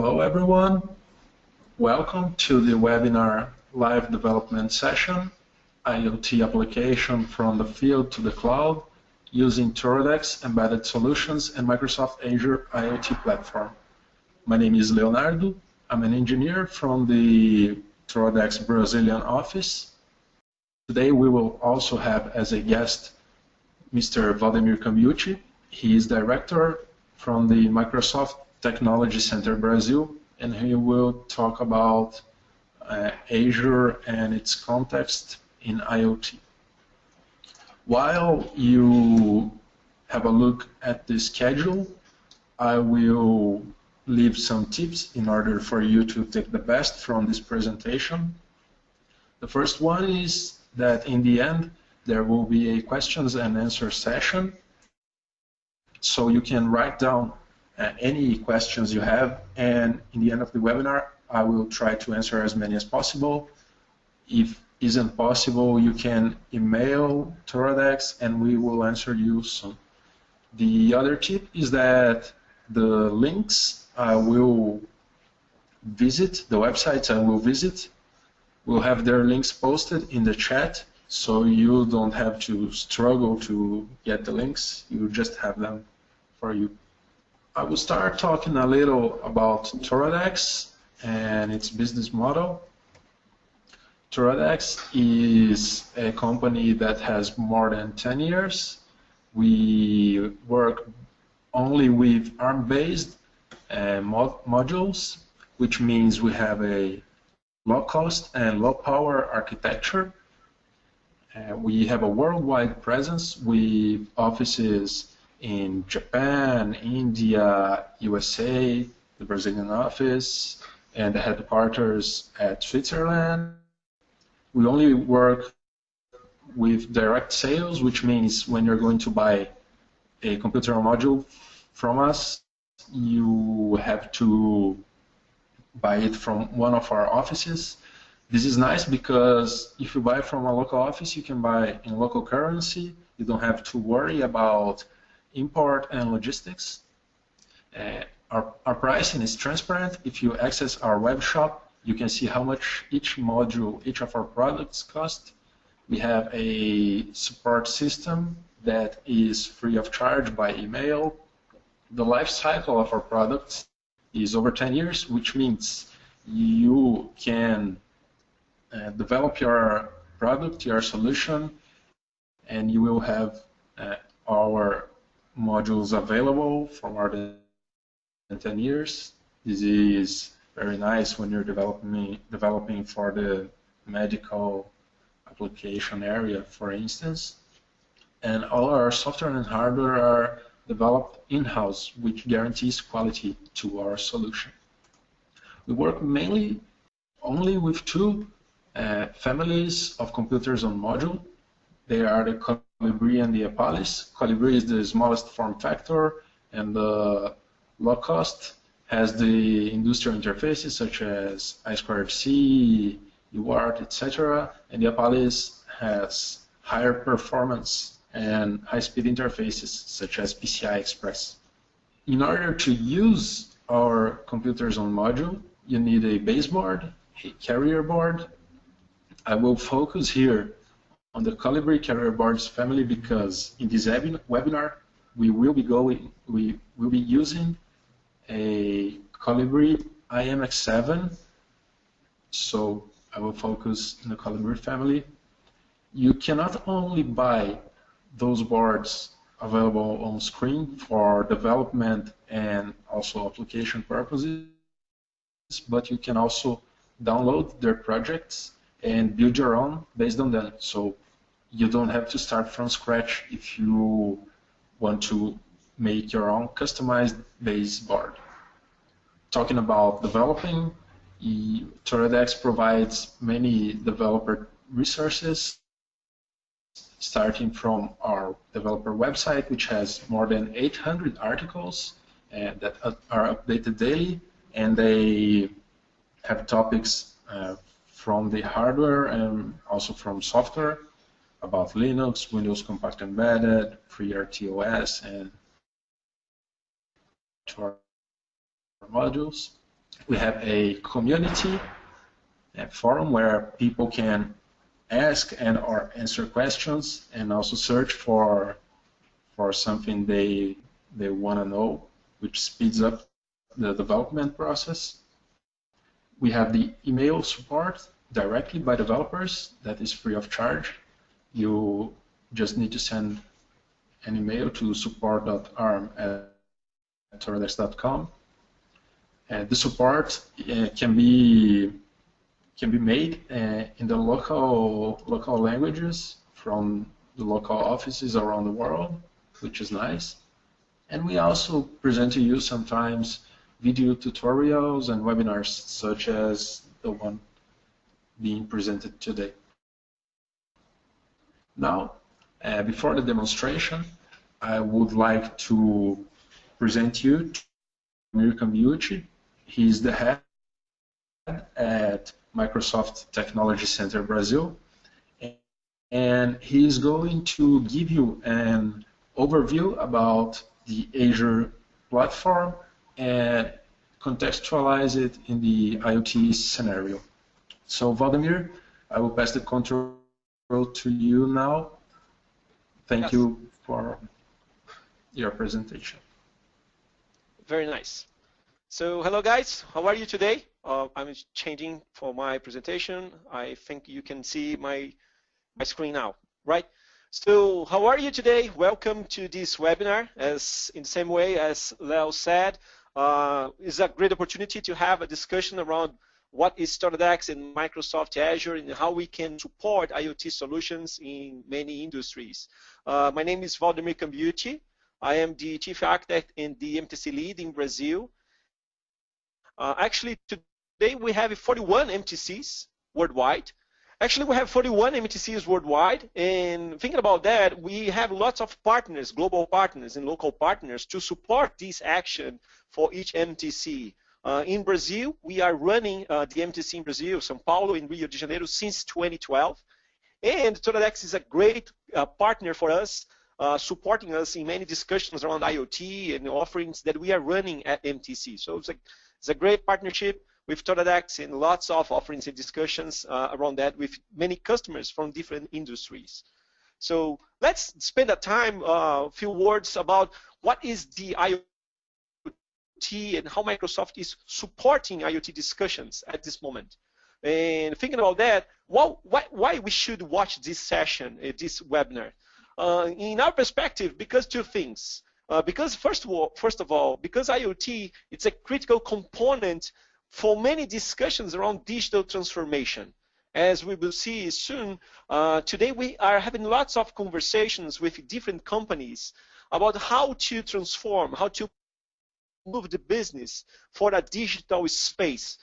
Hello everyone. Welcome to the webinar live development session, IoT application from the field to the cloud using Toradex embedded solutions and Microsoft Azure IoT platform. My name is Leonardo. I'm an engineer from the Toradex Brazilian office. Today we will also have as a guest Mr. Vladimir Cambiucci. He is director from the Microsoft Technology Center Brazil, and he will talk about uh, Azure and its context in IoT. While you have a look at the schedule, I will leave some tips in order for you to take the best from this presentation. The first one is that in the end, there will be a questions and answer session. So you can write down uh, any questions you have, and in the end of the webinar, I will try to answer as many as possible. If isn't possible, you can email Toradex and we will answer you soon. The other tip is that the links I will visit, the websites I will visit, will have their links posted in the chat so you don't have to struggle to get the links, you just have them for you. I will start talking a little about Toradex and its business model. Toradex is a company that has more than 10 years. We work only with ARM-based uh, mod modules, which means we have a low cost and low power architecture. Uh, we have a worldwide presence with offices in Japan, India, USA, the Brazilian office, and the headquarters at Switzerland. We only work with direct sales, which means when you're going to buy a computer module from us, you have to buy it from one of our offices. This is nice because if you buy from a local office, you can buy in local currency. You don't have to worry about import and logistics. Uh, our, our pricing is transparent. If you access our web shop, you can see how much each module, each of our products cost. We have a support system that is free of charge by email. The life cycle of our products is over 10 years, which means you can uh, develop your product, your solution, and you will have uh, our modules available for more than 10 years. This is very nice when you're developing, developing for the medical application area, for instance. And all our software and hardware are developed in-house, which guarantees quality to our solution. We work mainly only with two uh, families of computers on module. They are the Colibri and the Apalis. Colibri is the smallest form factor and the low cost has the industrial interfaces such as I2C, UART, etc. And the Apalis has higher performance and high-speed interfaces such as PCI Express. In order to use our computers on module, you need a baseboard, a carrier board. I will focus here on the Colibri carrier boards family because in this webinar we will be going, we will be using a Colibri IMX7. So I will focus on the Colibri family. You cannot only buy those boards available on screen for development and also application purposes, but you can also download their projects and build your own based on them. So you don't have to start from scratch if you want to make your own customized base board. Talking about developing, Toradex provides many developer resources, starting from our developer website, which has more than 800 articles uh, that are updated daily, and they have topics uh, from the hardware and also from software about Linux, Windows Compact Embedded, FreeRTOS, and our modules. We have a community a forum where people can ask and or answer questions and also search for for something they they want to know, which speeds up the development process. We have the email support directly by developers that is free of charge. You just need to send an email to support.arm at toradex.com. And the support uh, can be can be made uh, in the local local languages from the local offices around the world, which is nice. And we also present to you sometimes video tutorials and webinars such as the one being presented today. Now, uh, before the demonstration, I would like to present you to Mirko Miucci. He's the head at Microsoft Technology Center Brazil. And he's going to give you an overview about the Azure platform and contextualize it in the IoT scenario. So Vladimir, I will pass the control to you now. Thank yes. you for your presentation. Very nice. So hello guys, how are you today? Uh, I'm changing for my presentation. I think you can see my my screen now, right? So how are you today? Welcome to this webinar. As in the same way as Leo said, uh, it's a great opportunity to have a discussion around what is Toradex and Microsoft Azure and how we can support IoT solutions in many industries. Uh, my name is Valdemir Cambiucci. I am the Chief Architect and the MTC Lead in Brazil. Uh, actually, today we have 41 MTCs worldwide. Actually, we have 41 MTCs worldwide, and thinking about that, we have lots of partners, global partners and local partners to support this action for each MTC. Uh, in Brazil, we are running uh, the MTC in Brazil, São Paulo, in Rio de Janeiro since 2012. And Toradex is a great uh, partner for us, uh, supporting us in many discussions around IoT and offerings that we are running at MTC. So it's a it's a great partnership with Toradex and lots of offerings and discussions uh, around that with many customers from different industries. So let's spend a time, a uh, few words about what is the IoT and how Microsoft is supporting IoT discussions at this moment. And thinking about that, why, why we should watch this session, uh, this webinar? Uh, in our perspective, because two things. Uh, because first of all, first of all, because IoT it's a critical component for many discussions around digital transformation. As we will see soon, uh, today we are having lots of conversations with different companies about how to transform, how to move the business for a digital space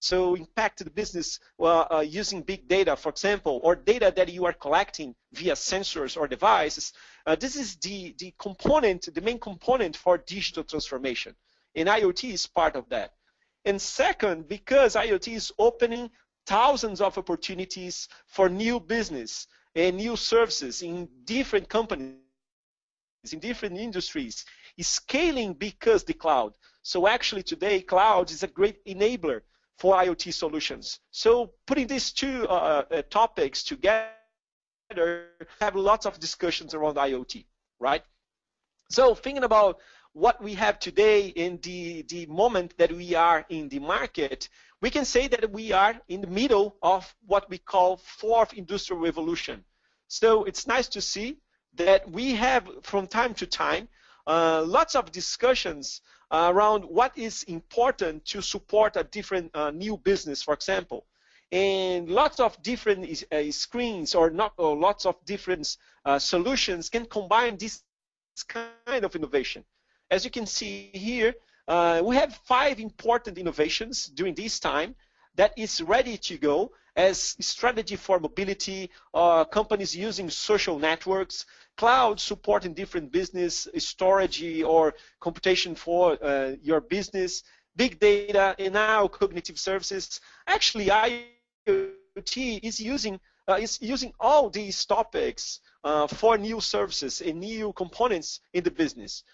so impact the business uh, using big data, for example, or data that you are collecting via sensors or devices. Uh, this is the, the component, the main component for digital transformation. And IoT is part of that. And second, because IoT is opening thousands of opportunities for new business and new services in different companies, in different industries, is scaling because the cloud. So actually today, cloud is a great enabler for IoT solutions. So putting these two uh, uh, topics together, have lots of discussions around IoT, right? So thinking about what we have today in the, the moment that we are in the market, we can say that we are in the middle of what we call fourth industrial revolution. So it's nice to see that we have from time to time uh, lots of discussions around what is important to support a different uh, new business, for example. And lots of different uh, screens or not or lots of different uh, solutions can combine this kind of innovation. As you can see here, uh, we have five important innovations during this time that is ready to go as strategy for mobility, uh, companies using social networks, cloud supporting different business storage or computation for uh, your business, big data, and now cognitive services. Actually, IoT is using uh, is using all these topics uh, for new services and new components in the business.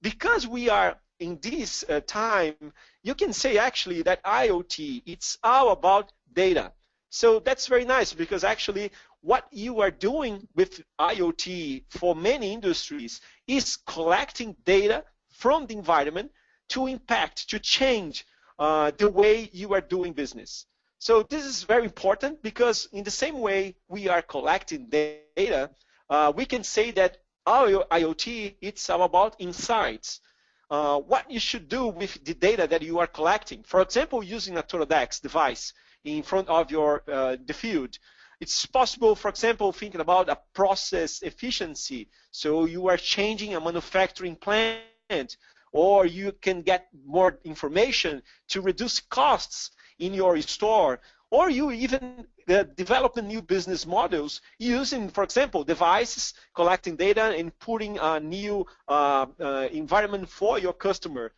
Because we are in this uh, time, you can say actually that IoT, it's all about data. So that's very nice because actually what you are doing with IoT for many industries is collecting data from the environment to impact, to change uh, the way you are doing business. So this is very important because in the same way we are collecting data, uh, we can say that our IoT, it's about insights. Uh, what you should do with the data that you are collecting. For example, using a Toradex device in front of your uh, the field. It's possible, for example, thinking about a process efficiency. So you are changing a manufacturing plant, or you can get more information to reduce costs in your store, or you even uh, develop new business models using, for example, devices, collecting data and putting a new uh, uh, environment for your customer.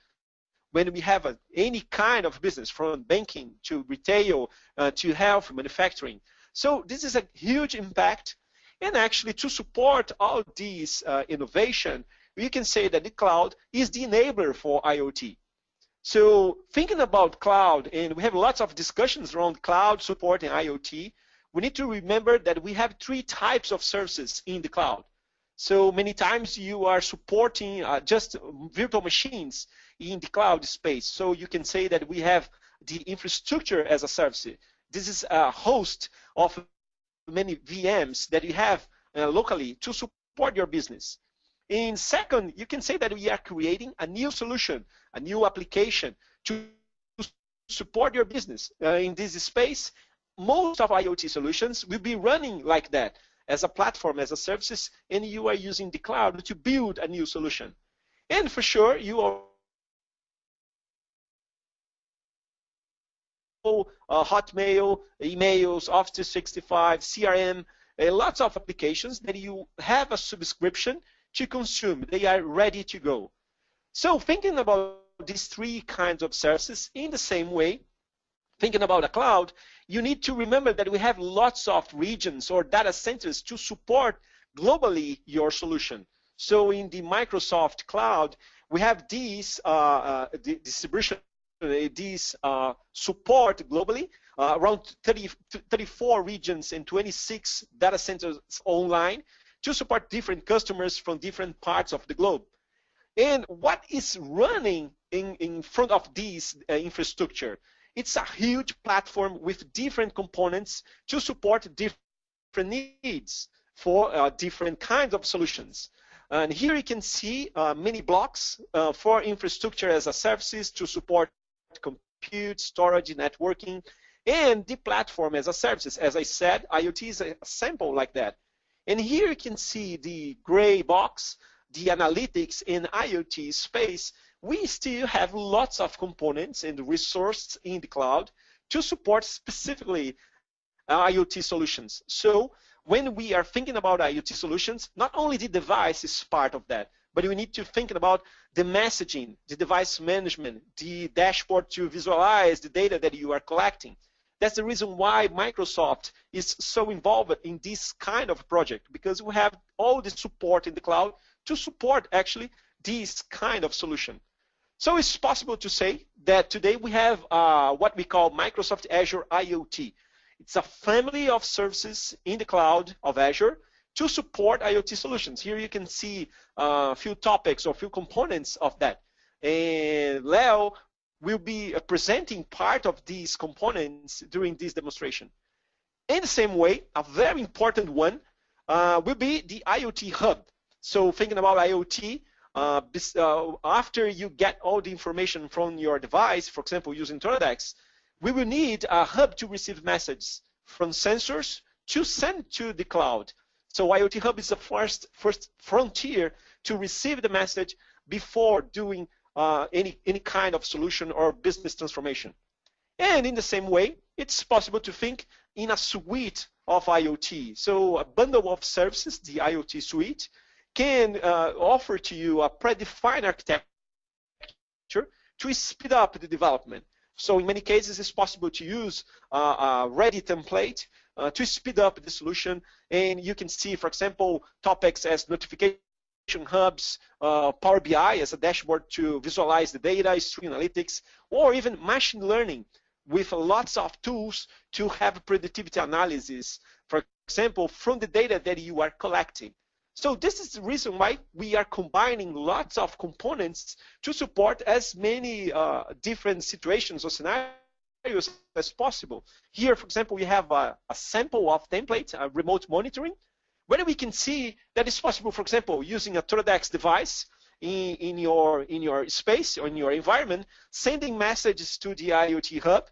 When we have a, any kind of business, from banking to retail uh, to health, manufacturing. So this is a huge impact. And actually, to support all these uh, innovation, we can say that the cloud is the enabler for IoT. So thinking about cloud, and we have lots of discussions around cloud support and IoT, we need to remember that we have three types of services in the cloud. So many times you are supporting uh, just virtual machines in the cloud space. So you can say that we have the infrastructure as a service. This is a host of many VMs that you have uh, locally to support your business. In second, you can say that we are creating a new solution, a new application to support your business. Uh, in this space, most of IoT solutions will be running like that as a platform, as a services, and you are using the cloud to build a new solution. And for sure, you uh, Hotmail, emails, Office 365, CRM, uh, lots of applications that you have a subscription to consume. They are ready to go. So thinking about these three kinds of services in the same way, thinking about a cloud, you need to remember that we have lots of regions or data centers to support globally your solution. So in the Microsoft cloud, we have these uh, uh, distribution, these uh, support globally, uh, around 30, 34 regions and 26 data centers online to support different customers from different parts of the globe. And what is running in, in front of this uh, infrastructure? It's a huge platform with different components to support different needs for uh, different kinds of solutions. And here you can see uh, many blocks uh, for infrastructure as a services to support compute, storage, networking, and the platform as a services. As I said, IoT is a sample like that. And here you can see the gray box, the analytics in IoT space. We still have lots of components and resources in the cloud to support specifically uh, IoT solutions. So when we are thinking about IoT solutions, not only the device is part of that, but we need to think about the messaging, the device management, the dashboard to visualize the data that you are collecting. That's the reason why Microsoft is so involved in this kind of project because we have all the support in the cloud to support actually this kind of solution. So it's possible to say that today we have uh, what we call Microsoft Azure IoT. It's a family of services in the cloud of Azure to support IoT solutions. Here you can see uh, a few topics or a few components of that. And Leo will be uh, presenting part of these components during this demonstration. In the same way, a very important one uh, will be the IoT hub. So thinking about IoT, uh, uh, after you get all the information from your device, for example, using Toradex, we will need a hub to receive messages from sensors to send to the cloud. So IoT Hub is the first, first frontier to receive the message before doing uh, any, any kind of solution or business transformation. And in the same way, it's possible to think in a suite of IoT. So a bundle of services, the IoT suite, can uh, offer to you a predefined architecture to speed up the development. So in many cases, it's possible to use uh, a ready template uh, to speed up the solution. And you can see, for example, topics as notification hubs, uh, Power BI as a dashboard to visualize the data, stream analytics, or even machine learning with lots of tools to have productivity analysis, for example, from the data that you are collecting. So this is the reason why we are combining lots of components to support as many uh, different situations or scenarios as possible. Here, for example, we have a, a sample of template, a remote monitoring, where we can see that it's possible, for example, using a Toradex device in, in, your, in your space or in your environment, sending messages to the IoT hub,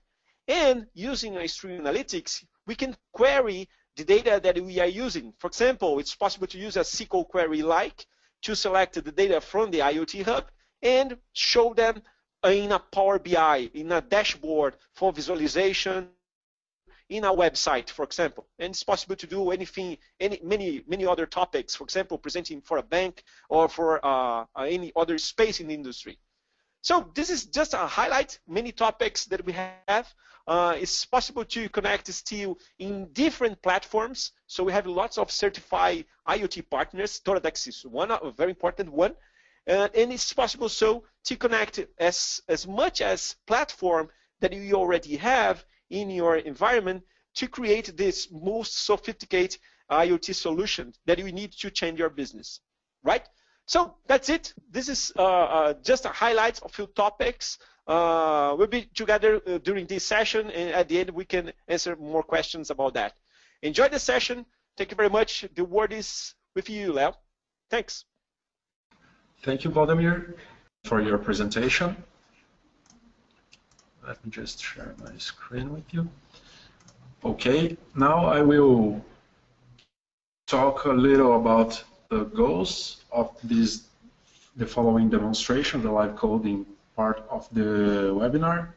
and using a stream analytics, we can query the data that we are using. For example, it's possible to use a SQL query like to select the data from the IoT hub and show them in a Power BI, in a dashboard for visualization in a website, for example. And it's possible to do anything, any, many, many other topics, for example, presenting for a bank or for uh, any other space in the industry. So this is just a highlight, many topics that we have. Uh, it's possible to connect still in different platforms. So we have lots of certified IoT partners. Toradex is one, a very important one. Uh, and it's possible so to connect as, as much as platform that you already have in your environment to create this most sophisticated IoT solution that you need to change your business, right? So that's it. This is uh, uh, just a highlight of few topics. Uh, we'll be together uh, during this session, and at the end we can answer more questions about that. Enjoy the session. Thank you very much. The word is with you, Leo. Thanks. Thank you, Vladimir, for your presentation. Let me just share my screen with you. Okay, now I will talk a little about the goals of this, the following demonstration, the live coding part of the webinar.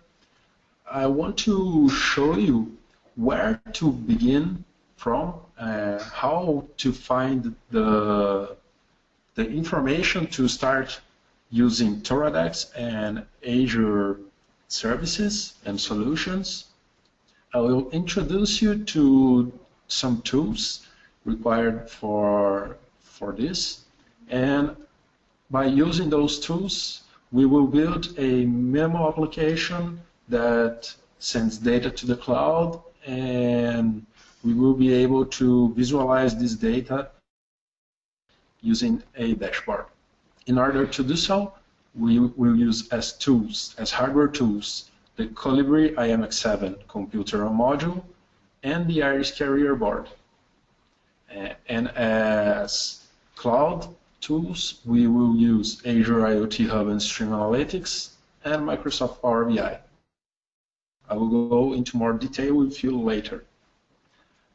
I want to show you where to begin from, uh, how to find the, the information to start using Toradex and Azure services and solutions. I will introduce you to some tools required for for this. And by using those tools, we will build a memo application that sends data to the cloud and we will be able to visualize this data using a dashboard. In order to do so, we will use as tools, as hardware tools, the Colibri IMX7 computer module and the Iris carrier board. And as cloud tools, we will use Azure IoT Hub and Stream Analytics and Microsoft Power BI. I will go into more detail with you later.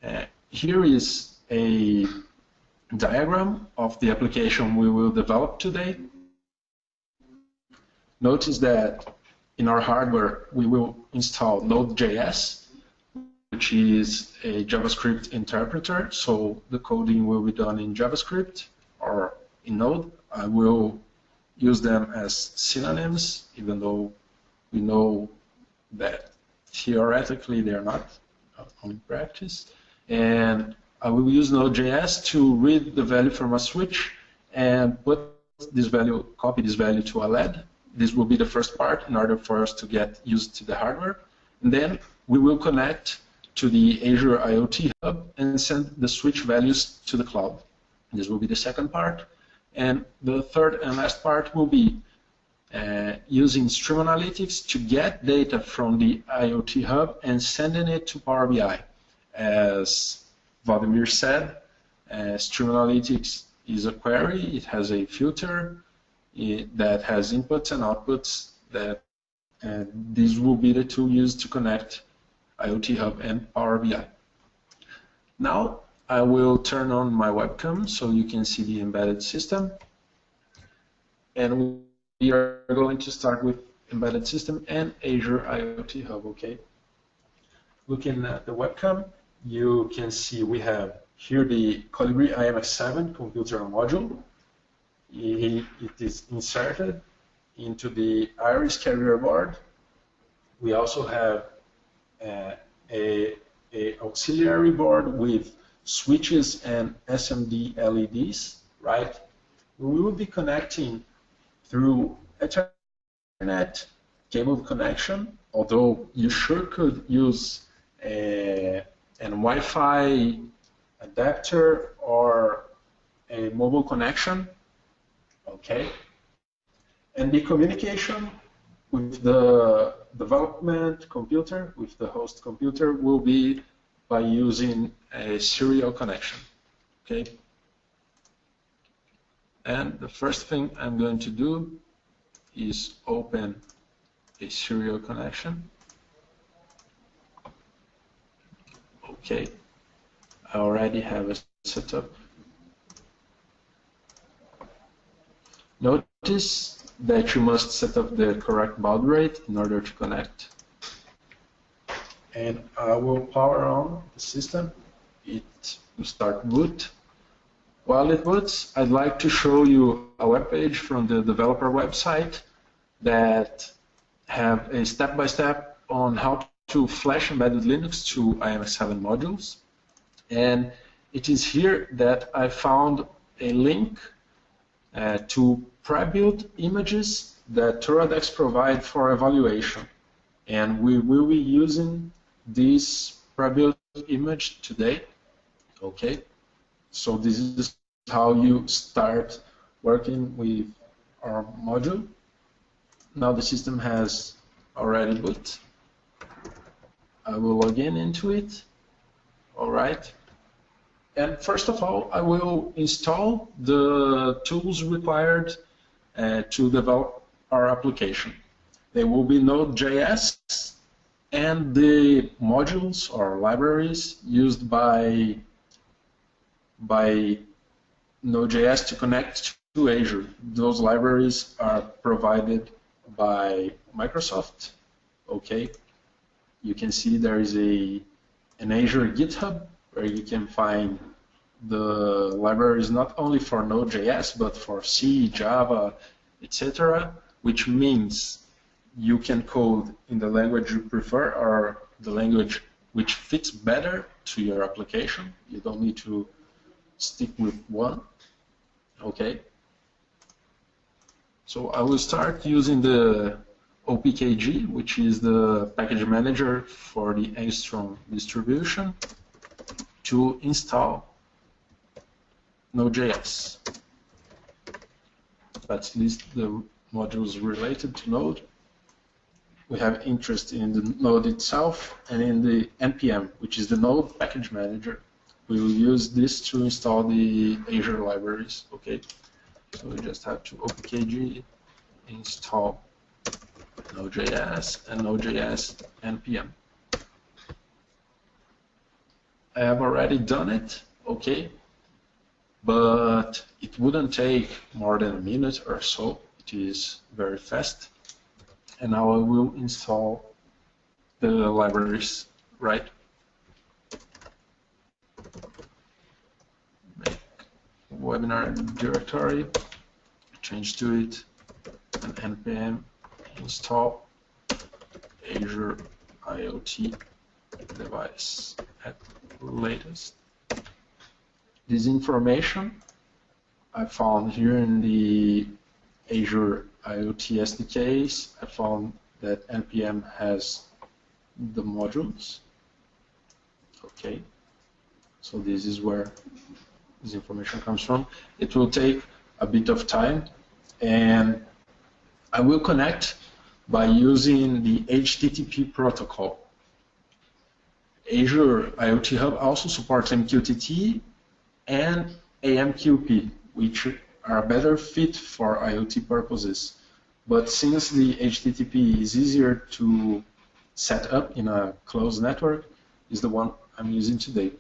Uh, here is a diagram of the application we will develop today. Notice that in our hardware we will install Node.js, which is a JavaScript interpreter, so the coding will be done in JavaScript or in Node. I will use them as synonyms, even though we know that theoretically they're not in practice. And I will use Node.js to read the value from a switch and put this value, copy this value to a LED. This will be the first part in order for us to get used to the hardware. And then we will connect to the Azure IoT Hub and send the switch values to the cloud. This will be the second part. And the third and last part will be uh, using Stream Analytics to get data from the IoT Hub and sending it to Power BI. As Vladimir said, uh, Stream Analytics is a query. It has a filter it, that has inputs and outputs that and these will be the two used to connect IoT Hub and Power BI. Now, I will turn on my webcam so you can see the embedded system. And we are going to start with embedded system and Azure IoT Hub, okay? Looking at the webcam, you can see we have here the Colibri IMX7 computer module. It is inserted into the Iris carrier board. We also have uh, a, a auxiliary board with switches and SMD LEDs, right? we will be connecting through Ethernet cable connection, although you sure could use a, an Wi-Fi adapter or a mobile connection, okay? And the communication with the development computer, with the host computer, will be by using a serial connection, okay? And the first thing I'm going to do is open a serial connection. Okay, I already have a setup. Notice that you must set up the correct baud rate in order to connect. And I will power on the system. It will start boot. While it boots, I'd like to show you a web page from the developer website that have a step-by-step -step on how to flash embedded Linux to IMX7 modules. And it is here that I found a link uh, to pre-built images that Toradex provide for evaluation. And we will be using this pre-built image today. Okay, so this is how you start working with our module. Now the system has already boot. I will log in into it. All right. And first of all, I will install the tools required uh, to develop our application. They will be Node.js and the modules or libraries used by by Node.js to connect to Azure. Those libraries are provided by Microsoft. Okay, you can see there is a an Azure GitHub where you can find the libraries not only for Node.js but for C, Java, etc. Which means you can code in the language you prefer or the language which fits better to your application. You don't need to stick with one. Okay. So I will start using the OPKG, which is the package manager for the Angstrom distribution, to install Node.js. Let's list the modules related to Node. We have interest in the Node itself and in the NPM, which is the Node package manager. We will use this to install the Azure libraries. Okay. So we just have to opkg install Node.js and Node.js npm. I have already done it, okay, but it wouldn't take more than a minute or so. It is very fast. And now I will install the libraries, right? webinar directory, change to it, and npm install Azure IoT device at latest. This information I found here in the Azure IoT SDKs. I found that npm has the modules. Okay, so this is where this information comes from. It will take a bit of time, and I will connect by using the HTTP protocol. Azure IoT Hub also supports MQTT and AMQP, which are better fit for IoT purposes. But since the HTTP is easier to set up in a closed network, is the one I'm using today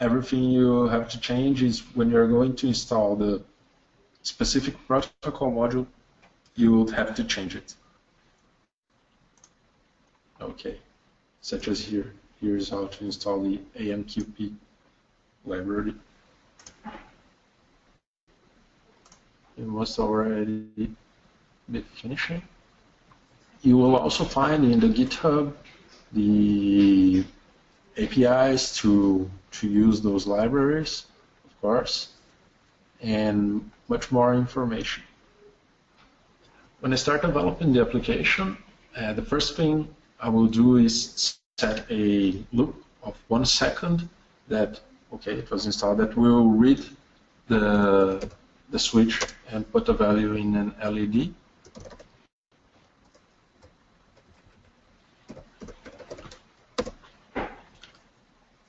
everything you have to change is when you're going to install the specific protocol module, you will have to change it. Okay, such as here. Here's how to install the AMQP library. It must already be finishing. You will also find in the GitHub the APIs to, to use those libraries, of course. and much more information. When I start developing the application, uh, the first thing I will do is set a loop of one second that, okay, it was installed, that will read the, the switch and put a value in an LED.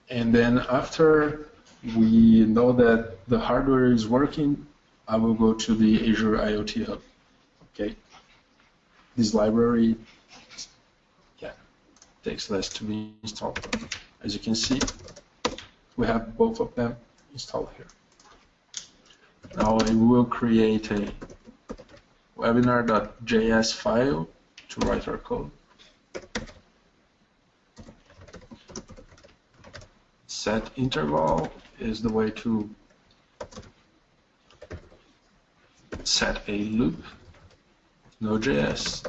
And then after we know that the hardware is working, I will go to the Azure IoT Hub. This library yeah, takes less to be installed. As you can see, we have both of them installed here. Now I will create a webinar.js file to write our code. Set interval is the way to set a loop Node.js.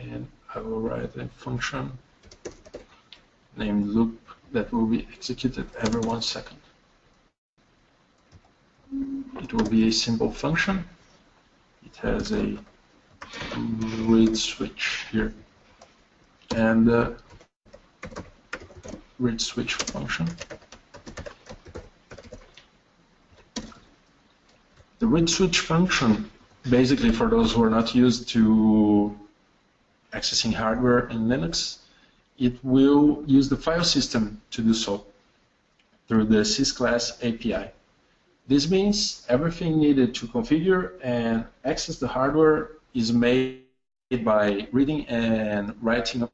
And I will write a function named loop that will be executed every one second. It will be a simple function. It has a read switch here and read switch function The read switch function, basically for those who are not used to accessing hardware in Linux, it will use the file system to do so through the sysclass API. This means everything needed to configure and access the hardware is made by reading and writing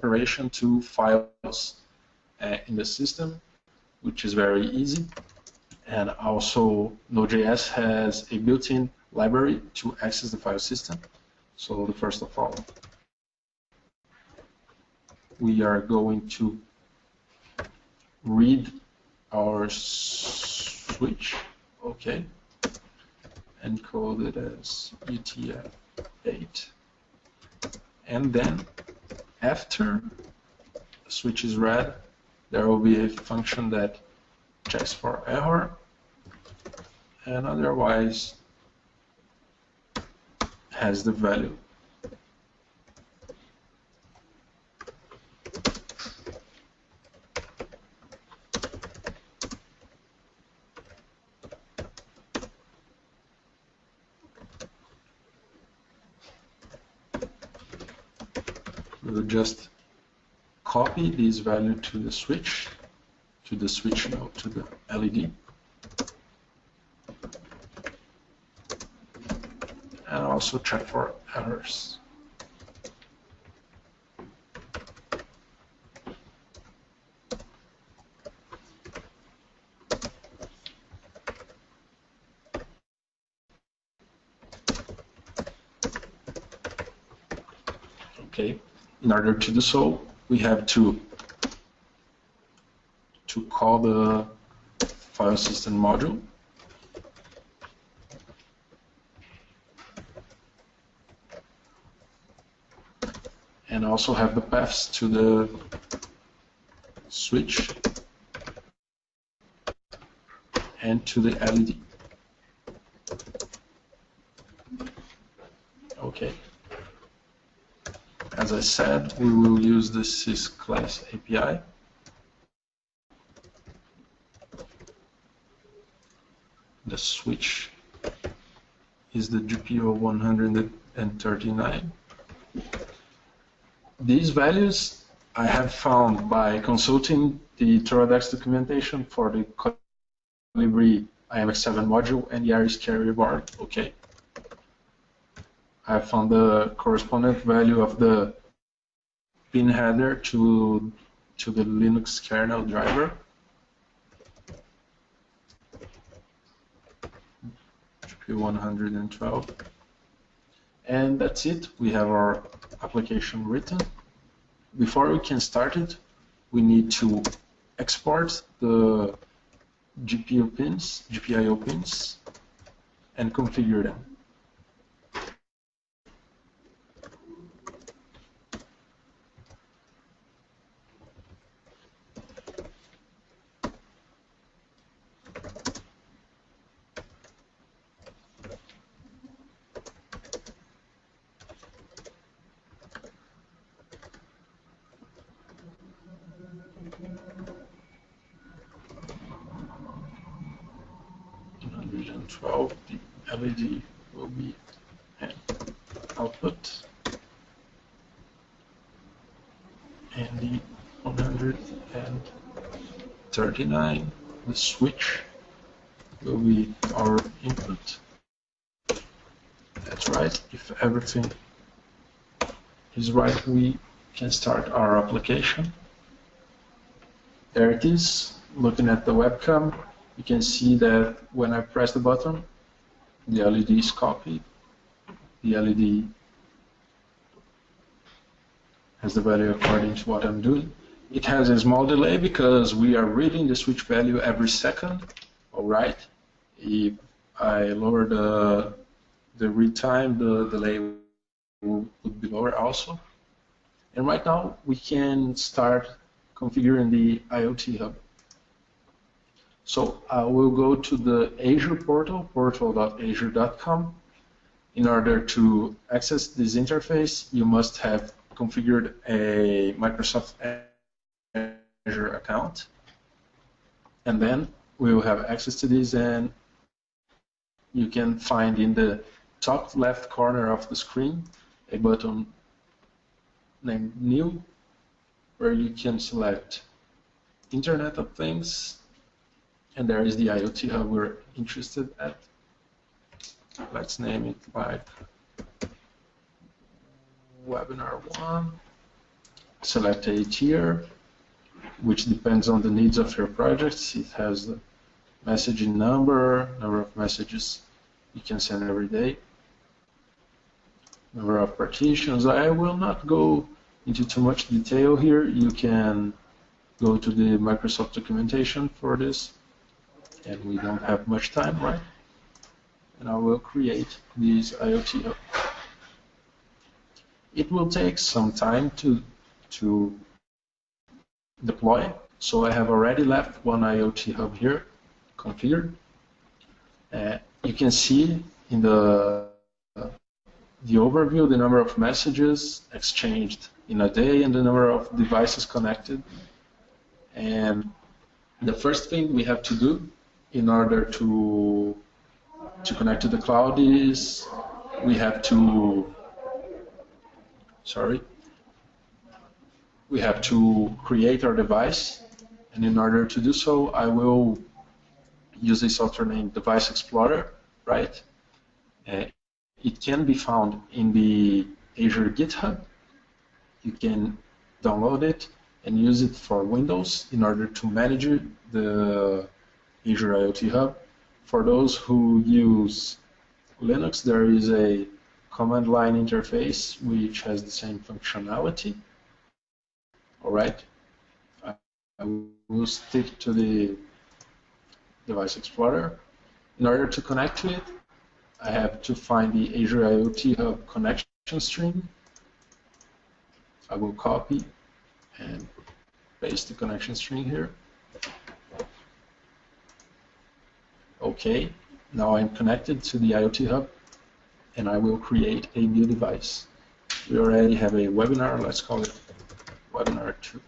operation to files uh, in the system, which is very easy. And also Node.js has a built-in library to access the file system. So the first of all, we are going to read our switch, okay, and code it as UTF-8. And then after switch is read, there will be a function that checks for error and otherwise has the value. We just copy this value to the switch to the switch node, to the LED. And also check for errors. Okay, in order to do so, we have to to call the file system module. Also have the paths to the switch and to the LED. Okay. As I said, we will use the sysclass API. the switch is the GPIO 139. These values I have found by consulting the Toradex documentation for the Colibri IMX7 module and the Iris carrier board. Okay. I found the correspondent value of the pin header to to the Linux kernel driver. 112 and that's it we have our application written before we can start it we need to export the GPIO pins GPIO pins and configure them 12, the LED will be an output. And the 139, the switch will be our input. That's right, if everything is right, we can start our application. There it is, looking at the webcam, you can see that when I press the button, the LED is copied. The LED has the value according to what I'm doing. It has a small delay because we are reading the switch value every second. All right. If I lower the the read time, the delay would be lower also. And right now we can start configuring the IoT hub. So I will go to the Azure portal, portal.azure.com. In order to access this interface, you must have configured a Microsoft Azure account. And then we will have access to this and you can find in the top left corner of the screen a button named New where you can select Internet of Things and there is the IoT hub we're interested at. Let's name it like webinar one. Select a tier, which depends on the needs of your projects. It has the messaging number, number of messages you can send every day, number of partitions. I will not go into too much detail here. You can go to the Microsoft documentation for this and we don't have much time, right? And I will create this IoT. It will take some time to to deploy. So I have already left one IoT hub here configured. Uh, you can see in the the overview the number of messages exchanged in a day and the number of devices connected. And the first thing we have to do in order to to connect to the cloud is we have to sorry we have to create our device and in order to do so I will use a software named Device Explorer right uh, it can be found in the Azure GitHub you can download it and use it for Windows in order to manage the Azure IoT Hub. For those who use Linux, there is a command line interface which has the same functionality. All right, I will stick to the Device Explorer. In order to connect to it, I have to find the Azure IoT Hub connection string. I will copy and paste the connection string here. OK, now I'm connected to the IoT Hub, and I will create a new device. We already have a webinar, let's call it webinar 2.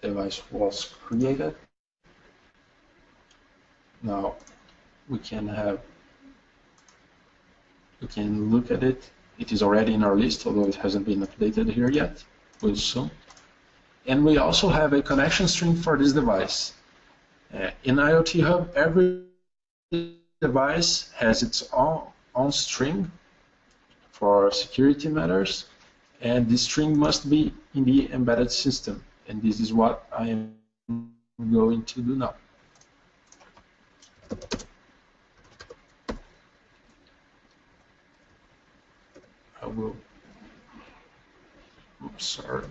Device was created. Now we can have we can look at it. It is already in our list, although it hasn't been updated here yet. Will soon. And we also have a connection string for this device. Uh, in IoT Hub, every device has its own, own string for security matters, and this string must be in the embedded system. And this is what I am going to do now. I will, oops, sorry.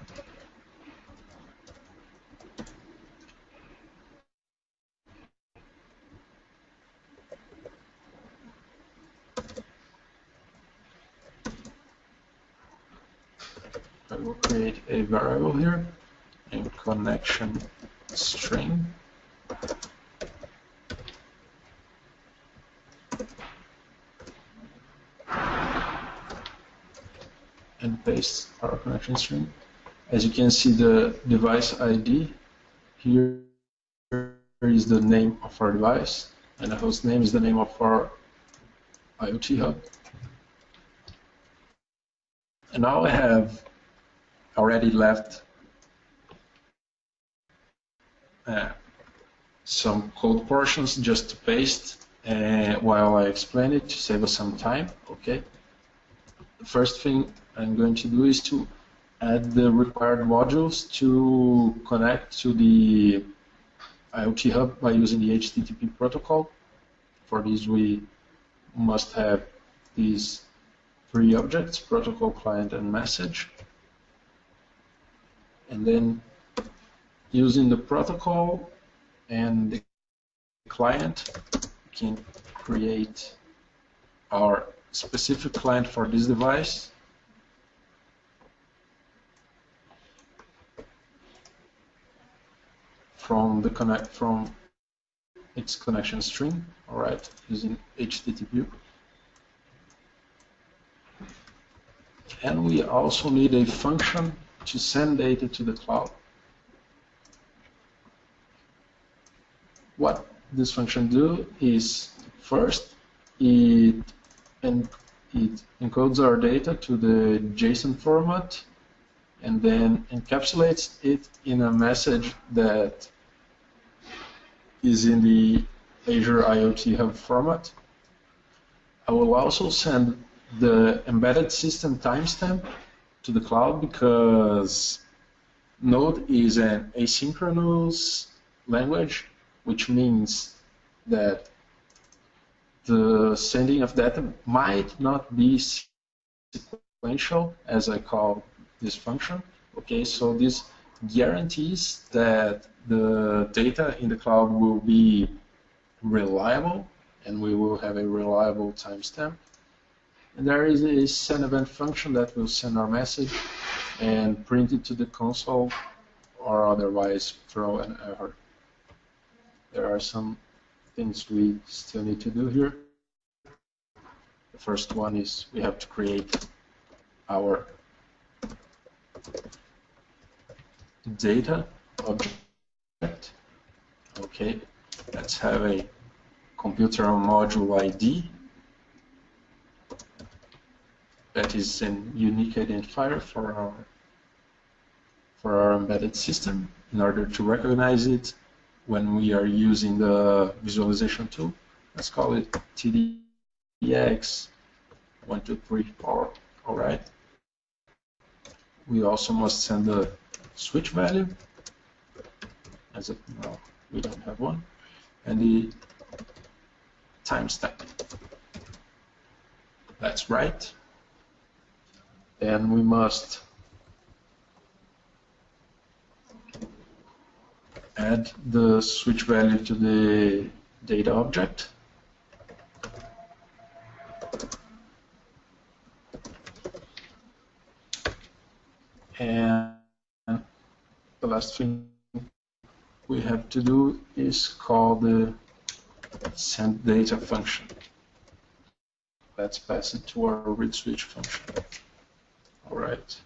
I will create a variable here in connection string. and paste our connection string. As you can see the device ID here is the name of our device, and the host name is the name of our IoT hub. And now I have already left uh, some code portions just to paste uh, while I explain it to save us some time. Okay. The first thing I'm going to do is to add the required modules to connect to the IoT Hub by using the HTTP protocol. For this, we must have these three objects, protocol, client, and message. And then using the protocol and the client, can create our specific client for this device. from the connect from its connection string, all right, using HTTP. And we also need a function to send data to the cloud. What this function do is first it and it encodes our data to the JSON format and then encapsulates it in a message that is in the Azure IoT Hub format. I will also send the embedded system timestamp to the cloud because Node is an asynchronous language, which means that the sending of data might not be sequential, as I call this function. Okay, so this guarantees that the data in the cloud will be reliable and we will have a reliable timestamp. And there is a send event function that will send our message and print it to the console or otherwise throw an error. There are some things we still need to do here. The first one is we have to create our data object. Okay, let's have a computer module ID that is a unique identifier for our for our embedded system in order to recognize it when we are using the visualization tool. Let's call it TDX 123 all right. We also must send the switch value as well, we don't have one, and the timestamp. That's right. Then we must add the switch value to the data object. And the last thing we have to do is call the send data function. Let's pass it to our read switch function. All right.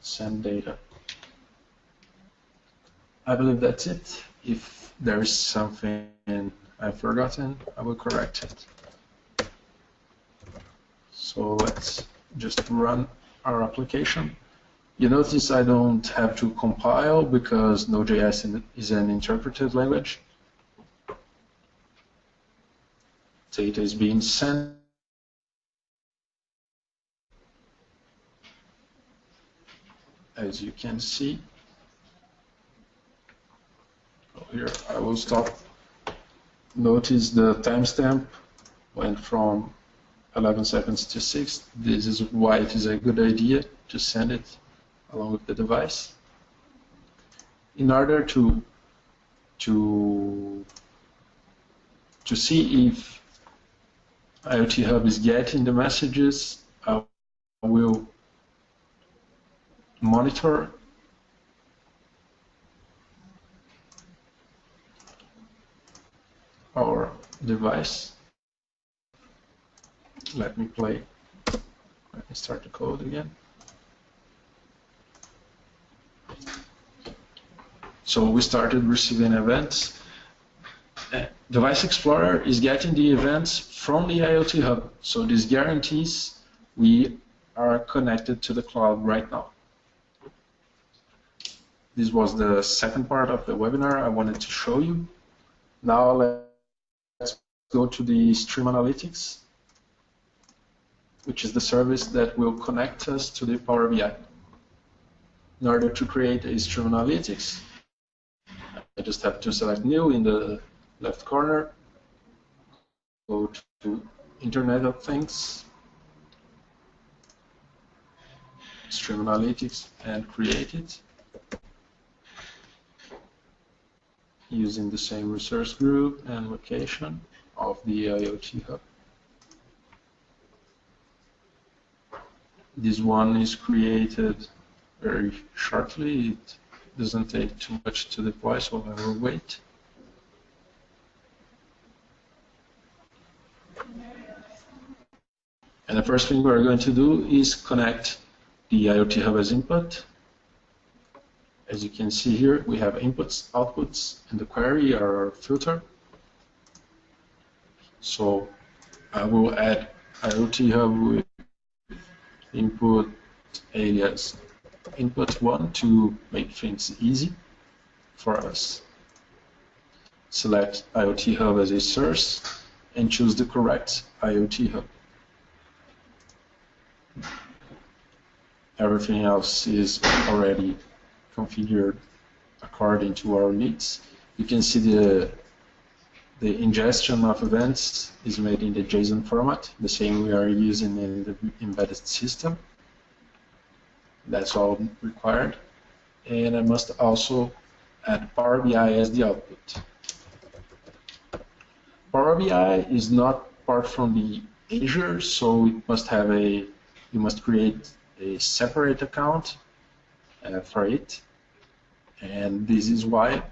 Send data. I believe that's it. If there is something I've forgotten, I will correct it. So let's just run our application. You notice I don't have to compile because Node.js is an interpreted language. Data is being sent. As you can see. Oh, here I will stop. Notice the timestamp went from 11 seconds to 6. This is why it is a good idea to send it along with the device. In order to to to see if IoT Hub is getting the messages, uh, I will monitor our device let me play. Let me start the code again. So we started receiving events. Device Explorer is getting the events from the IoT Hub. So this guarantees we are connected to the cloud right now. This was the second part of the webinar I wanted to show you. Now let's go to the Stream Analytics, which is the service that will connect us to the Power BI. In order to create a Stream Analytics, I just have to select New in the left corner, go to Internet of Things, Stream Analytics, and create it. using the same resource group and location of the IoT hub. This one is created very shortly. It doesn't take too much to deploy, so I will wait. And the first thing we're going to do is connect the IoT hub as input as you can see here, we have inputs, outputs, and the query are filter. So I will add IoT hub with input alias input one to make things easy for us. Select IoT hub as a source and choose the correct IoT hub. Everything else is already configured according to our needs. You can see the the ingestion of events is made in the JSON format, the same we are using in the embedded system. That's all required. And I must also add Power BI as the output. Power BI is not part from the Azure, so it must have a, you must create a separate account uh, for it. And this is why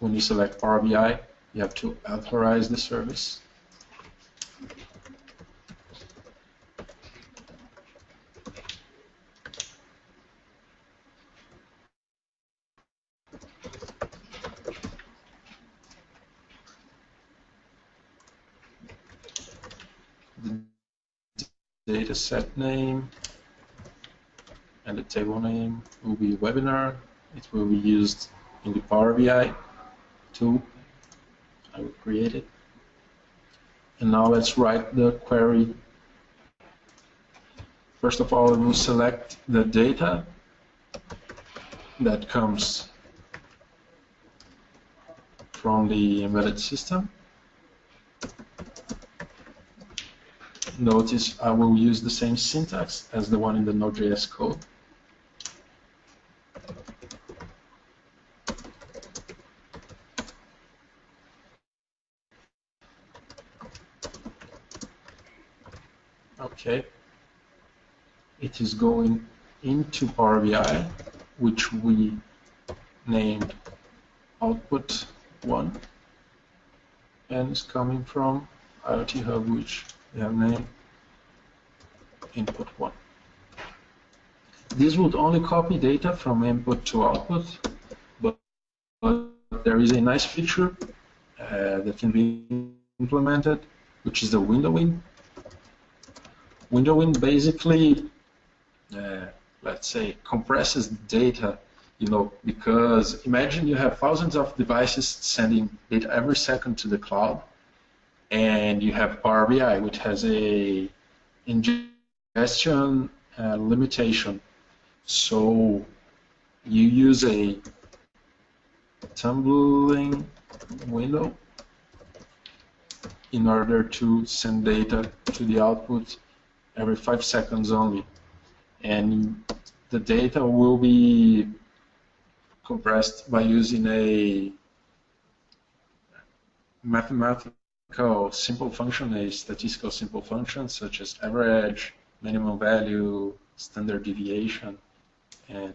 when you select Power BI, you have to authorize the service. The data set name and the table name will be webinar. It will be used in the Power BI tool. I will create it. And now let's write the query. First of all, we will select the data that comes from the embedded system. Notice I will use the same syntax as the one in the Node.js code. okay it is going into Power BI which we named output 1 and is coming from IoT Hub which have named input? 1 this would only copy data from input to output but, but there is a nice feature uh, that can be implemented which is the windowing Windowing basically, uh, let's say, compresses data, you know, because imagine you have thousands of devices sending data every second to the cloud, and you have Power BI, which has a ingestion uh, limitation. So you use a tumbling window in order to send data to the output every five seconds only. And the data will be compressed by using a mathematical simple function, a statistical simple function such as average, minimum value, standard deviation, and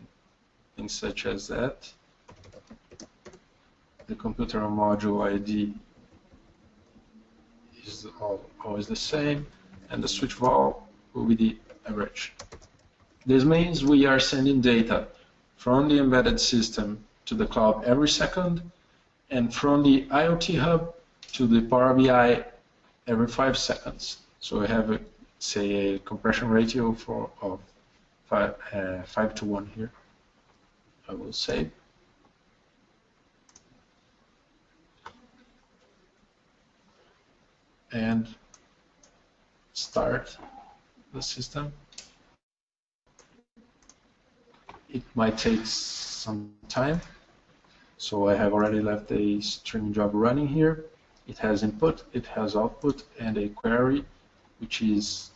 things such as that. The computer module ID is always the same, and the switch val will be the average. This means we are sending data from the embedded system to the cloud every second, and from the IoT Hub to the Power BI every five seconds. So we have, a, say, a compression ratio for of five, uh, five to one here. I will save. And start the system. It might take some time. So I have already left a streaming job running here. It has input, it has output, and a query, which is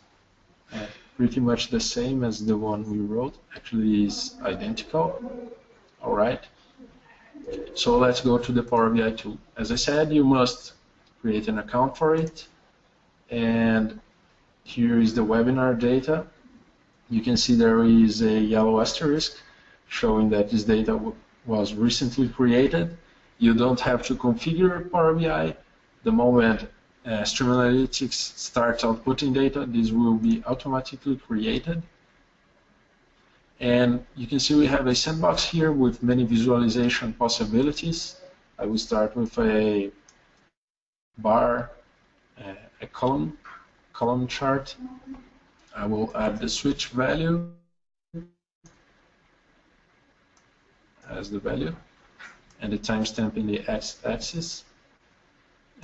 uh, pretty much the same as the one we wrote. Actually, is identical. All right. So let's go to the Power BI tool. As I said, you must create an account for it. And here is the webinar data. You can see there is a yellow asterisk showing that this data was recently created. You don't have to configure Power BI. The moment uh, Stream Analytics starts outputting data, this will be automatically created. And you can see we have a sandbox here with many visualization possibilities. I will start with a bar, uh, a column, column chart. I will add the switch value as the value and the timestamp in the x-axis.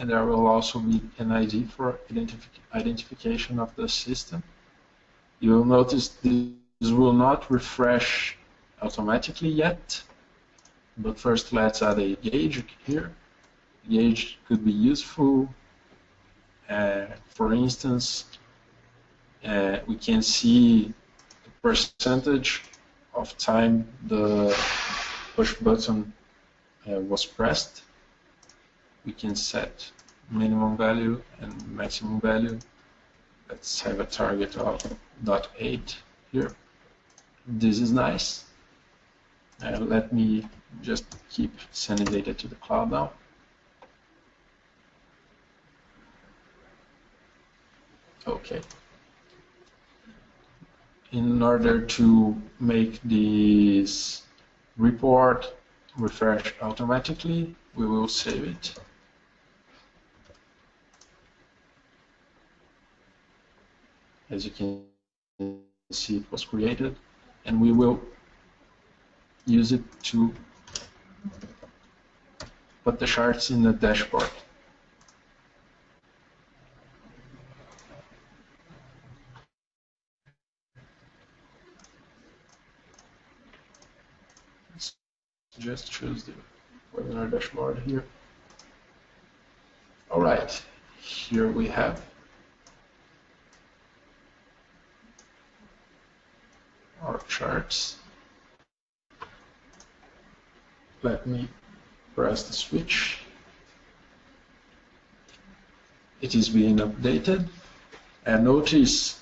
And there will also be an ID for identif identification of the system. You will notice this will not refresh automatically yet, but first let's add a gauge here. Gauge could be useful. Uh, for instance, uh, we can see the percentage of time the push button uh, was pressed, we can set minimum value and maximum value. Let's have a target of 0.8 here. This is nice. Uh, let me just keep sending data to the cloud now. Okay. In order to make this report refresh automatically. We will save it. As you can see, it was created, and we will use it to put the charts in the dashboard. just choose the webinar dashboard here. All right, here we have our charts. Let me press the switch. It is being updated. And notice,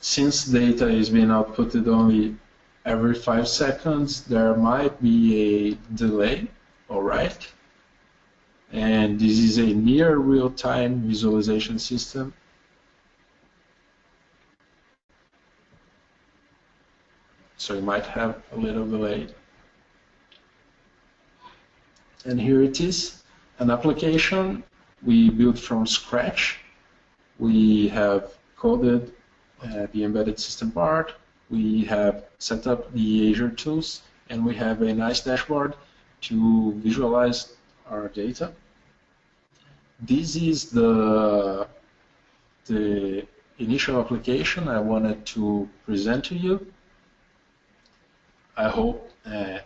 since data is being outputted only every five seconds there might be a delay, all right? And this is a near real-time visualization system. So you might have a little delay. And here it is, an application we built from scratch. We have coded uh, the embedded system part, we have set up the Azure tools, and we have a nice dashboard to visualize our data. This is the, the initial application I wanted to present to you. I hope uh,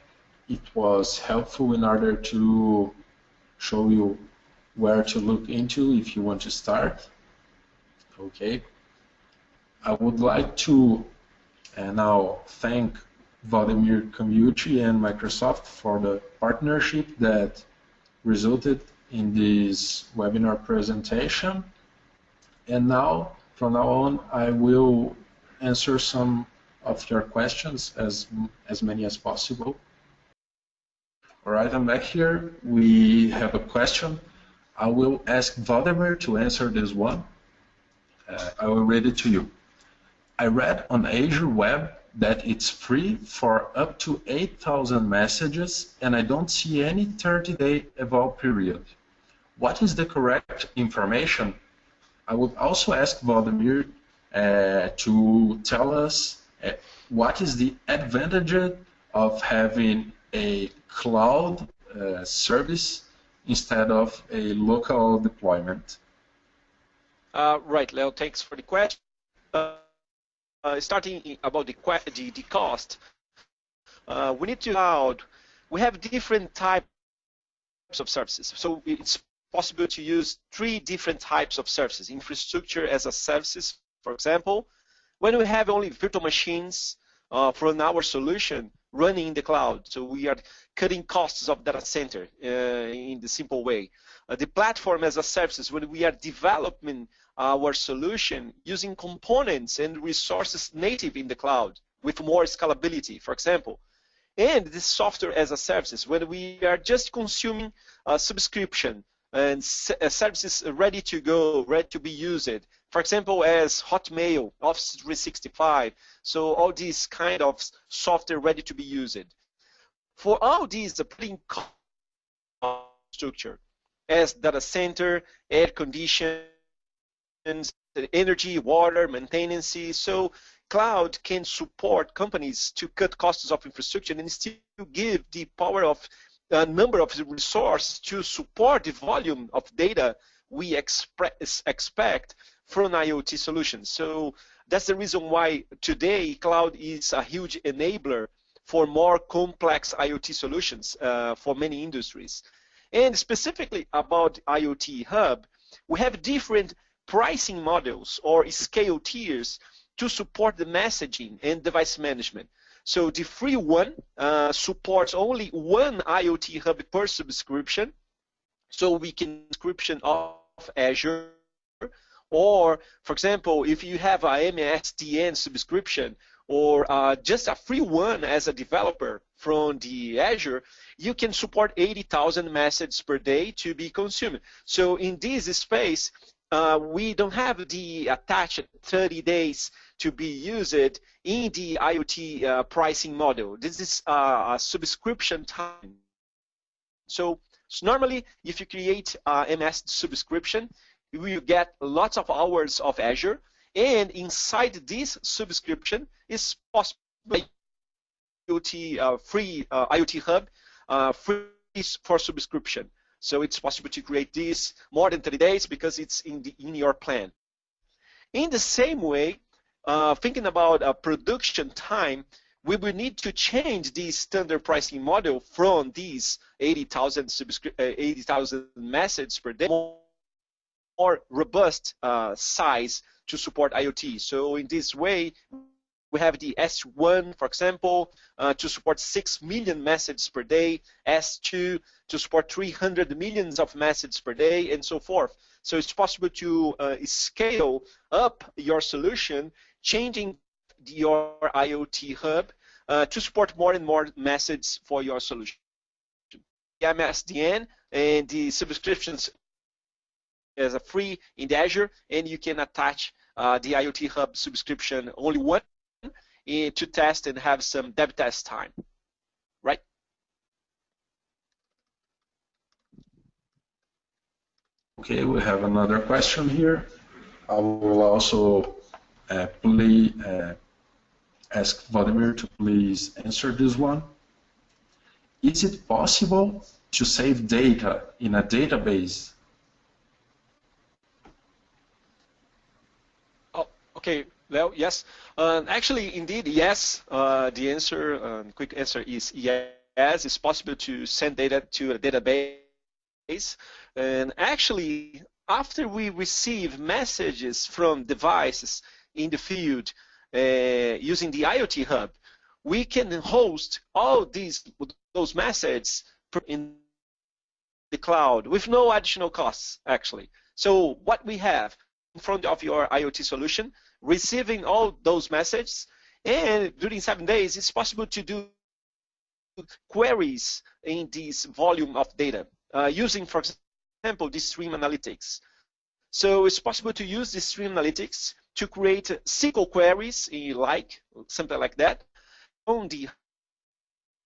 it was helpful in order to show you where to look into if you want to start. Okay. I would like to and now thank Vladimir Komiuchi and Microsoft for the partnership that resulted in this webinar presentation. And now, from now on, I will answer some of your questions, as, as many as possible. All right, I'm back here. We have a question. I will ask Vladimir to answer this one. Uh, I will read it to you. I read on Azure Web that it's free for up to 8,000 messages, and I don't see any 30-day eval period. What is the correct information? I would also ask Vladimir uh, to tell us what is the advantage of having a cloud uh, service instead of a local deployment. Uh, right, Leo, thanks for the question. Uh, uh, starting about the, the, the cost, uh, we need to cloud. We have different types of services. So it's possible to use three different types of services. Infrastructure as a services, for example. When we have only virtual machines uh, from our solution running in the cloud, so we are cutting costs of data center uh, in the simple way. Uh, the platform as a service, when we are developing our solution using components and resources native in the cloud with more scalability, for example. And this software as a service, when we are just consuming a subscription and services ready to go, ready to be used. For example, as Hotmail, Office 365, so all these kind of software ready to be used. For all these, the putting structure as data center, air condition, energy, water, maintenance. So cloud can support companies to cut costs of infrastructure and still give the power of a number of resources to support the volume of data we expect from IoT solutions. So that's the reason why today cloud is a huge enabler for more complex IoT solutions uh, for many industries. And specifically about IoT Hub, we have different pricing models or scale tiers to support the messaging and device management. So the free one uh, supports only one IoT hub per subscription. So we can subscription of Azure or, for example, if you have a MSDN subscription or uh, just a free one as a developer from the Azure, you can support 80,000 messages per day to be consumed. So in this space, uh, we don't have the attached 30 days to be used in the IoT uh, pricing model. This is uh, a subscription time. So, so, normally, if you create a MS subscription, you will get lots of hours of Azure, and inside this subscription is possible IoT uh, free uh, IoT Hub uh, free for subscription. So it's possible to create this more than 30 days because it's in, the, in your plan. In the same way, uh, thinking about production time, we will need to change the standard pricing model from these 80,000 uh, 80,000 messages per day, more, more robust uh, size to support IoT. So in this way, we have the S1, for example, uh, to support 6 million messages per day, S2 to support 300 millions of messages per day, and so forth. So it's possible to uh, scale up your solution, changing your IoT hub uh, to support more and more methods for your solution. The MSDN and the subscriptions as a free in Azure, and you can attach uh, the IoT Hub subscription only one to test and have some dev test time, right? Okay, we have another question here. I will also uh, please, uh, ask Vladimir to please answer this one. Is it possible to save data in a database? Oh, okay. Well, yes. Uh, actually, indeed, yes. Uh, the answer, um, quick answer is yes. It's possible to send data to a database. And actually, after we receive messages from devices in the field using the IoT Hub, we can host all these those messages in the cloud with no additional costs, actually. So what we have in front of your IoT solution receiving all those messages. And during seven days, it's possible to do queries in this volume of data uh, using, for example, the stream analytics. So it's possible to use the stream analytics to create SQL queries, like something like that, on the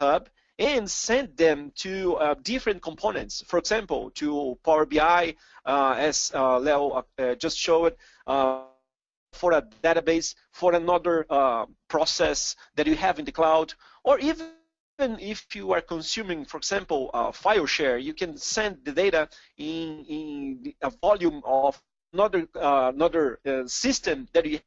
hub and send them to uh, different components. For example, to Power BI, uh, as uh, Leo uh, just showed, uh, for a database, for another uh, process that you have in the cloud, or even if you are consuming, for example, file share, you can send the data in, in a volume of another another system that you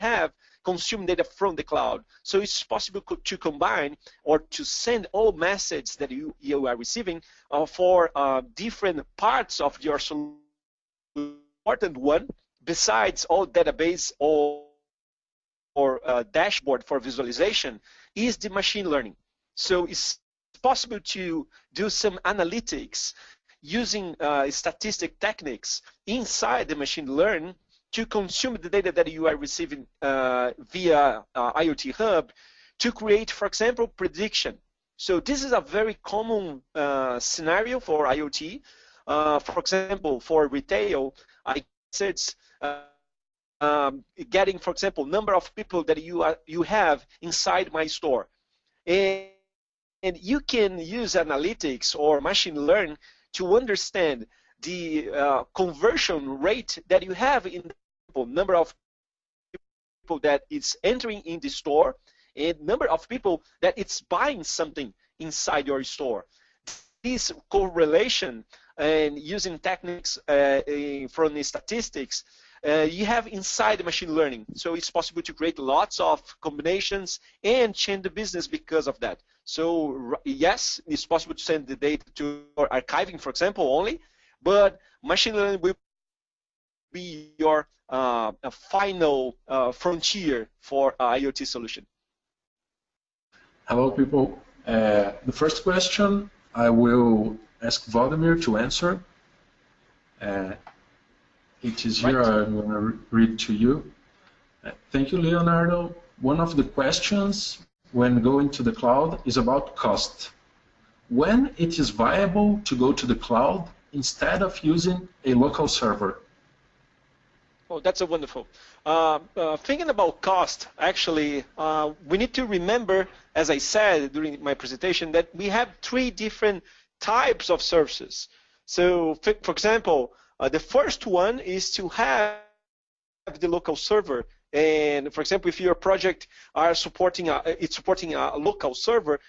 have consume data from the cloud. So it's possible to combine or to send all messages that you, you are receiving uh, for uh, different parts of your solution. Important one, besides all database or, or uh, dashboard for visualization, is the machine learning. So it's possible to do some analytics using uh, statistic techniques inside the machine learning to consume the data that you are receiving uh, via uh, IoT Hub to create, for example, prediction. So this is a very common uh, scenario for IoT. Uh, for example, for retail, I said uh, um, getting, for example, number of people that you are, you have inside my store, and, and you can use analytics or machine learn to understand the uh, conversion rate that you have in the number of people that is entering in the store and number of people that it's buying something inside your store. This correlation and using techniques uh, from the statistics, uh, you have inside machine learning. So it's possible to create lots of combinations and change the business because of that. So yes, it's possible to send the data to archiving, for example, only, but machine learning will be your uh, final uh, frontier for IoT solution. Hello, people. Uh, the first question I will ask Vladimir to answer. Uh, it is here. Right. I'm going to read to you. Uh, thank you, Leonardo. One of the questions when going to the cloud is about cost. When it is viable to go to the cloud instead of using a local server? Oh, that's a wonderful. Uh, uh, thinking about cost, actually, uh, we need to remember, as I said during my presentation, that we have three different types of services. So, for example, uh, the first one is to have the local server. And for example, if your project are supporting a, it's supporting a local server,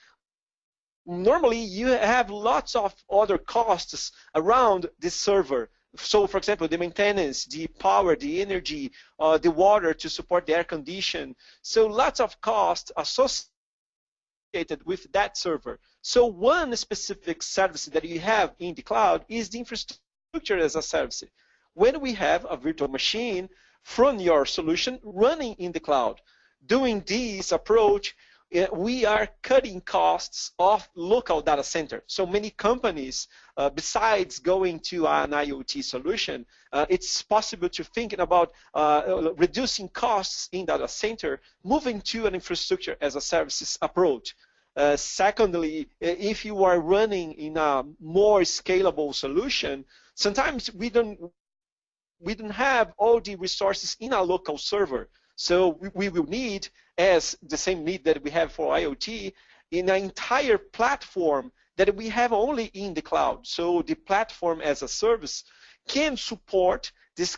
normally you have lots of other costs around this server. So for example the maintenance the power the energy uh, the water to support the air condition. So lots of costs associated with that server. So one specific service that you have in the cloud is the infrastructure as a service. When we have a virtual machine from your solution running in the cloud doing this approach we are cutting costs of local data center. So many companies, uh, besides going to an IoT solution, uh, it's possible to think about uh, reducing costs in data center, moving to an infrastructure as a services approach. Uh, secondly, if you are running in a more scalable solution, sometimes we don't we don't have all the resources in a local server. So we, we will need, as the same need that we have for IoT, in an entire platform that we have only in the cloud. So the platform as a service can support this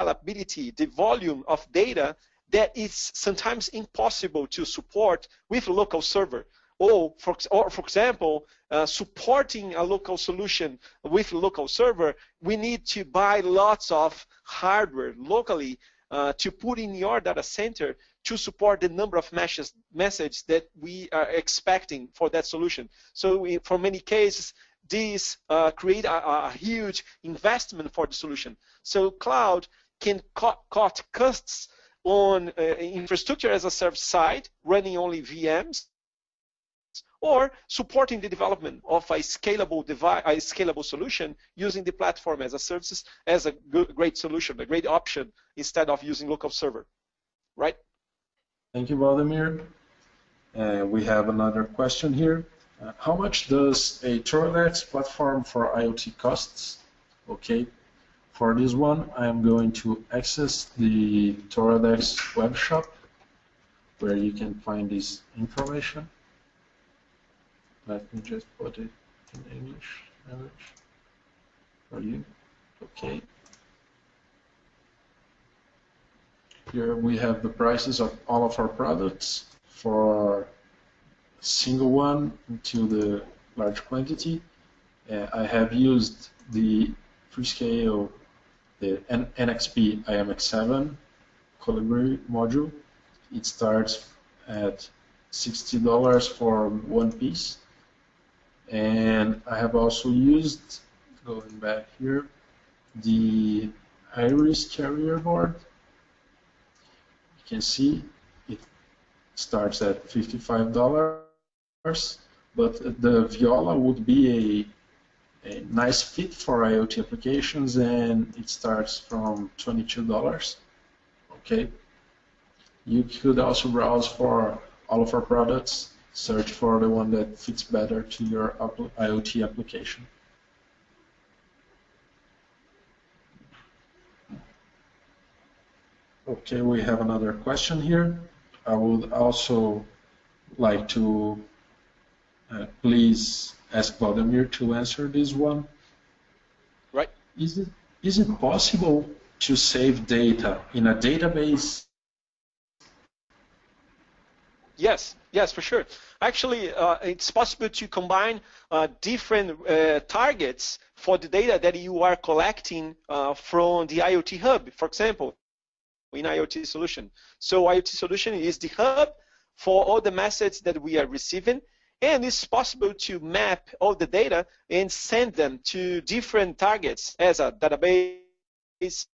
scalability, the volume of data that is sometimes impossible to support with local server. Or for, or for example, uh, supporting a local solution with local server, we need to buy lots of hardware locally uh, to put in your data center to support the number of messages message that we are expecting for that solution. So we, for many cases, these uh, create a, a, huge investment for the solution. So cloud can cut, cut costs on uh, infrastructure as a service side, running only VMs, or supporting the development of a scalable device, a scalable solution using the platform as a services as a good, great solution, a great option instead of using local server, right? Thank you, Vladimir. Uh, we have another question here. Uh, how much does a Toradex platform for IoT costs? Okay. for this one, I'm going to access the Toradex web shop where you can find this information. Let me just put it in English language for you. Okay. Here we have the prices of all of our products for single one to the large quantity. Uh, I have used the Freescale, the N NXP IMX7 Colibri module. It starts at $60 for one piece. And I have also used, going back here, the Iris carrier board. You can see it starts at $55 but the Viola would be a, a nice fit for IoT applications, and it starts from $22. Okay. You could also browse for all of our products, search for the one that fits better to your IoT application. Okay, we have another question here. I would also like to uh, please ask Vladimir to answer this one. Right. Is it is it possible to save data in a database? Yes, yes, for sure. Actually, uh, it's possible to combine uh, different uh, targets for the data that you are collecting uh, from the IoT hub, for example, in IoT solution. So IoT solution is the hub for all the messages that we are receiving and it's possible to map all the data and send them to different targets as a database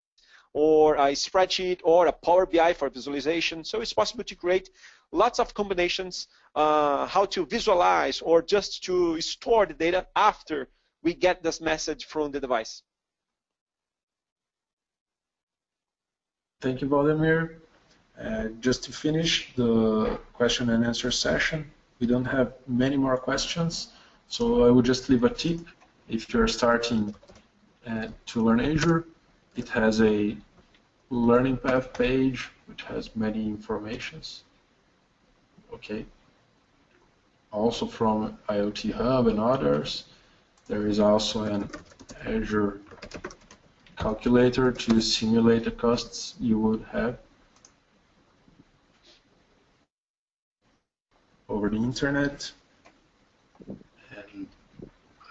or a spreadsheet or a Power BI for visualization. So it's possible to create lots of combinations, uh, how to visualize or just to store the data after we get this message from the device. Thank you, Vladimir. Uh, just to finish the question and answer session, we don't have many more questions, so I would just leave a tip. If you're starting uh, to learn Azure, it has a learning path page which has many informations. Okay. Also from IoT Hub and others, there is also an Azure calculator to simulate the costs you would have over the internet. And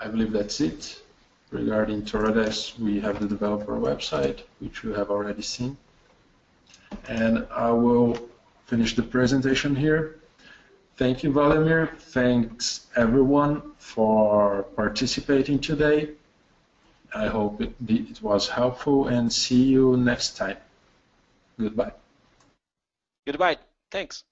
I believe that's it. Regarding Toradex, we have the developer website, which you have already seen. And I will finish the presentation here. Thank you, Vladimir. Thanks, everyone, for participating today. I hope it, it was helpful, and see you next time. Goodbye. Goodbye. Thanks.